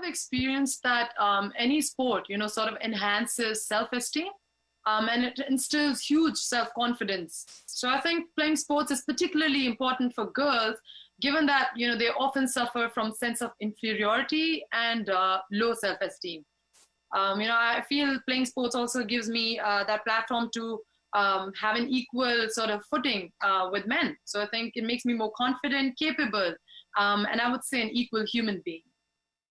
I've experienced that um, any sport, you know, sort of enhances self-esteem um, and it instills huge self-confidence. So I think playing sports is particularly important for girls, given that, you know, they often suffer from sense of inferiority and uh, low self-esteem. Um, you know, I feel playing sports also gives me uh, that platform to um, have an equal sort of footing uh, with men. So I think it makes me more confident, capable, um, and I would say an equal human being.